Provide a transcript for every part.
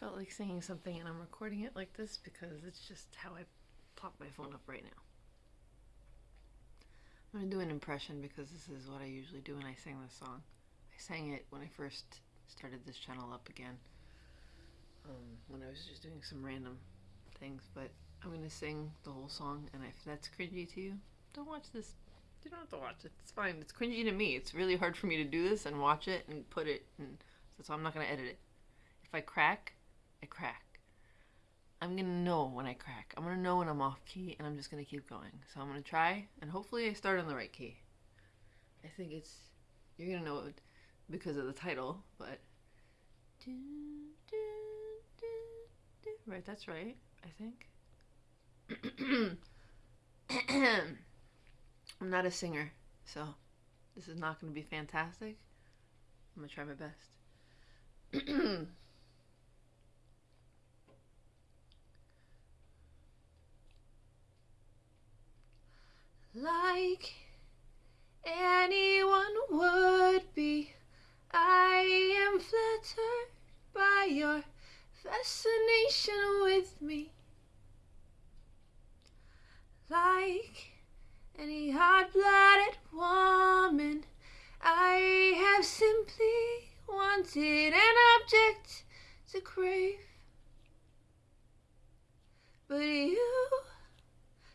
felt like singing something and I'm recording it like this because it's just how I pop my phone up right now. I'm going to do an impression because this is what I usually do when I sing this song. I sang it when I first started this channel up again. Um, when I was just doing some random things, but I'm going to sing the whole song and if that's cringy to you, don't watch this. You don't have to watch it. It's fine. It's cringy to me. It's really hard for me to do this and watch it and put it and so I'm not going to edit it. If I crack, I crack. I'm gonna know when I crack. I'm gonna know when I'm off key and I'm just gonna keep going. So I'm gonna try and hopefully I start on the right key. I think it's, you're gonna know it because of the title, but. Right, that's right, I think. I'm not a singer, so this is not gonna be fantastic. I'm gonna try my best. like anyone would be. I am flattered by your fascination with me. Like any hot blooded woman, I have simply wanted an object to crave. But you,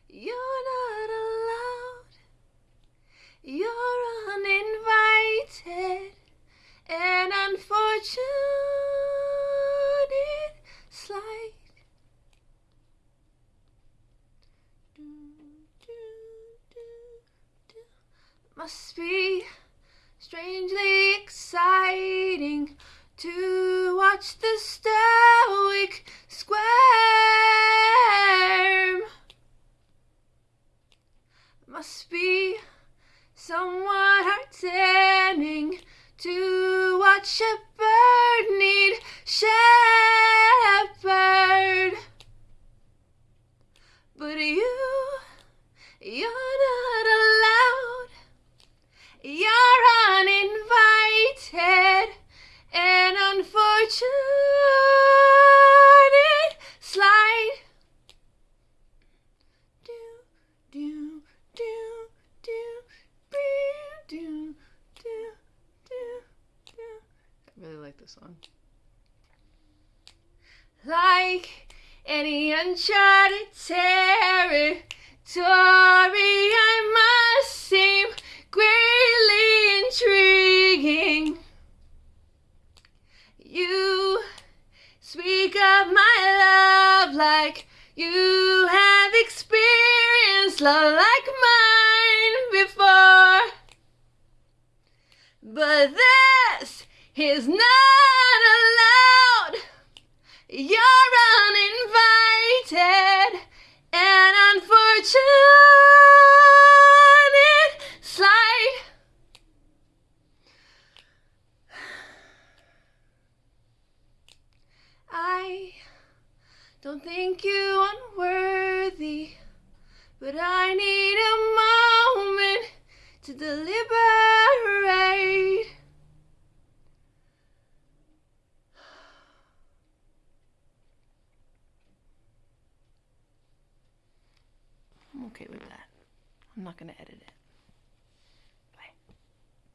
you're not allowed. You're uninvited. An unfortunate slight. Must be strangely exciting to watch the stoic squirm. Must be somewhat heartening to watch a bird shepherd. But you, you're not allowed. You're uninvited. An unfortunate slide. Do, do, do, do, do, do, do, do. I really like this song. Like any uncharted territory, I must seem greatly intriguing. You speak of my love like you have experienced love like mine before. But this is not allowed. You're uninvited and unfortunate slide. I don't think you unworthy, but I need a moment to deliberate. I'm okay with that. I'm not going to edit it.